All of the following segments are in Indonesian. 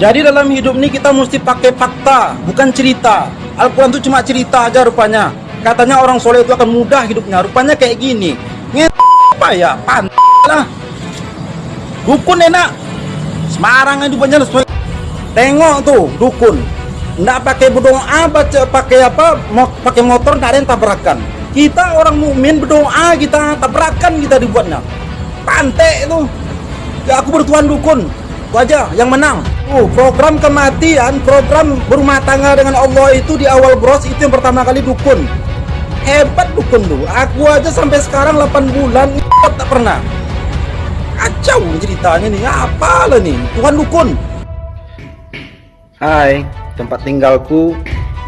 Jadi dalam hidup ini kita mesti pakai fakta, bukan cerita. Al-Quran itu cuma cerita aja rupanya. Katanya orang soleh itu akan mudah hidupnya. Rupanya kayak gini. Nge apa ya? Pan lah. Dukun enak. Semarang itu banyak. Tengok tuh dukun. Nggak pakai berdoa, baca pakai apa? Mau pakai motor nggak ada yang tabrakan. Kita orang mukmin berdoa kita tabrakan kita dibuatnya. Pantai itu. Ya aku bertuan dukun. Itu aja yang menang. Uh, program kematian, program berumah tangga dengan Allah itu di awal bros itu yang pertama kali dukun. Hebat dukun tuh. Aku aja sampai sekarang 8 bulan tak pernah. Kacau ceritanya nih. Apa lah nih? Tuhan dukun. Hai, tempat tinggalku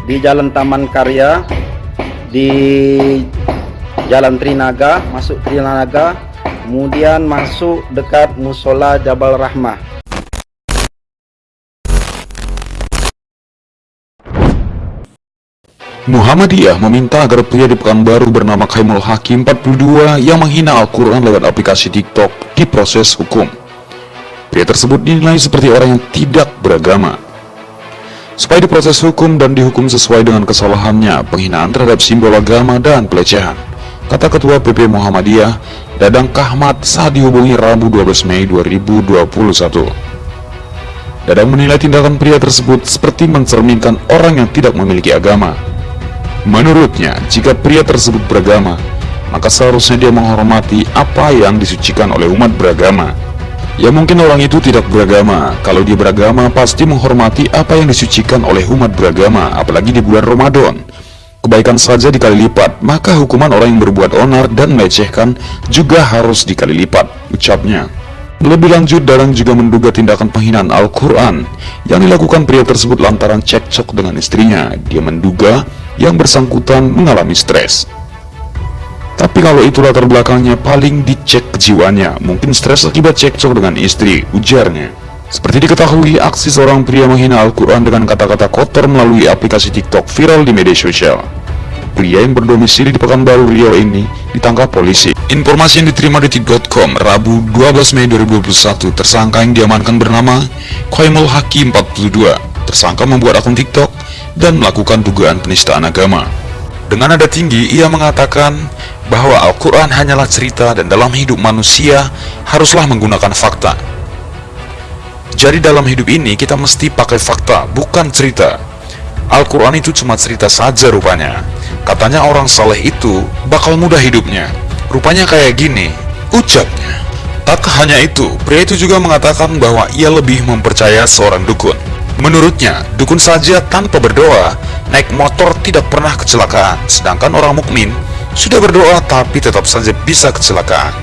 di Jalan Taman Karya di Jalan Trinaga, masuk Trinaga, kemudian masuk dekat Musola Jabal Rahmah. Muhammadiyah meminta agar pria di Pekanbaru bernama Kaimul Hakim 42 yang menghina Al-Quran lewat aplikasi TikTok diproses hukum. Pria tersebut dinilai seperti orang yang tidak beragama. Supaya diproses hukum dan dihukum sesuai dengan kesalahannya, penghinaan terhadap simbol agama dan pelecehan. Kata Ketua PP Muhammadiyah, Dadang Kahmat saat dihubungi Rabu 12 Mei 2021. Dadang menilai tindakan pria tersebut seperti mencerminkan orang yang tidak memiliki agama. Menurutnya, jika pria tersebut beragama, maka seharusnya dia menghormati apa yang disucikan oleh umat beragama. Ya mungkin orang itu tidak beragama, kalau dia beragama pasti menghormati apa yang disucikan oleh umat beragama, apalagi di bulan Ramadan. Kebaikan saja dikali lipat, maka hukuman orang yang berbuat onar dan melecehkan juga harus dikali lipat, ucapnya. Lebih lanjut, Dadang juga menduga tindakan penghinaan Al-Quran yang dilakukan pria tersebut lantaran cekcok dengan istrinya. Dia menduga yang bersangkutan mengalami stres. Tapi kalau itu latar belakangnya paling dicek kejiwaannya, mungkin stres akibat cekcok dengan istri, ujarnya. Seperti diketahui, aksi seorang pria menghina Al-Quran dengan kata-kata kotor melalui aplikasi TikTok viral di media sosial. Pria yang berdomisili di Pekanbaru Riau ini ditangkap polisi. Informasi yang diterima di detik.com Rabu 12 Mei 2021, tersangka yang diamankan bernama Qaimul Hakim 42. Tersangka membuat akun TikTok dan melakukan dugaan penistaan agama. Dengan nada tinggi, ia mengatakan bahwa Al-Quran hanyalah cerita dan dalam hidup manusia haruslah menggunakan fakta. Jadi dalam hidup ini kita mesti pakai fakta, bukan cerita. Al-Quran itu cuma cerita saja rupanya. Katanya orang saleh itu bakal mudah hidupnya. Rupanya kayak gini, ucapnya. Tak hanya itu, pria itu juga mengatakan bahwa ia lebih mempercaya seorang dukun. Menurutnya, dukun saja tanpa berdoa, naik motor tidak pernah kecelakaan, sedangkan orang mukmin sudah berdoa tapi tetap saja bisa kecelakaan.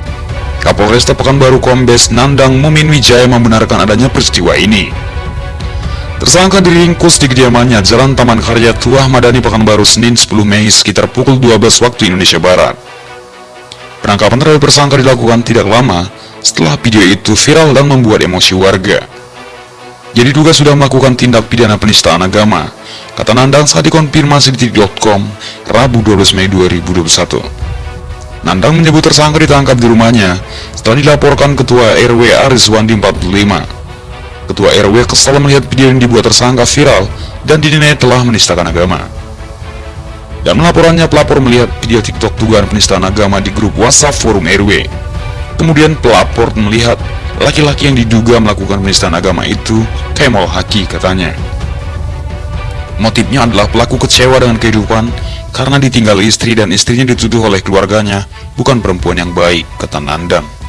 Kapolresta Pekanbaru Kombes Nandang Mumin Wijaya membenarkan adanya peristiwa ini. Tersangka diringkus di kediamannya Jalan Taman Karya Tuah Madani Pekanbaru Senin 10 Mei sekitar pukul 12 waktu Indonesia Barat. Penangkapan terhadap tersangka dilakukan tidak lama setelah video itu viral dan membuat emosi warga. Jadi juga sudah melakukan tindak pidana penistaan agama, kata Nandang saat dikonfirmasi di titik.com Rabu 12 Mei 2021. Nandang menyebut tersangka ditangkap di rumahnya setelah dilaporkan Ketua RW Arizwandi 45. Ketua RW kesal melihat video yang dibuat tersangka viral dan dinilai telah menistakan agama. Dan melaporannya pelapor melihat video TikTok dugaan penistaan agama di grup WhatsApp forum RW. Kemudian pelapor melihat Laki-laki yang diduga melakukan penistaan agama itu Kemal Haki katanya. Motifnya adalah pelaku kecewa dengan kehidupan karena ditinggal istri dan istrinya dituduh oleh keluarganya bukan perempuan yang baik, kata Nandang.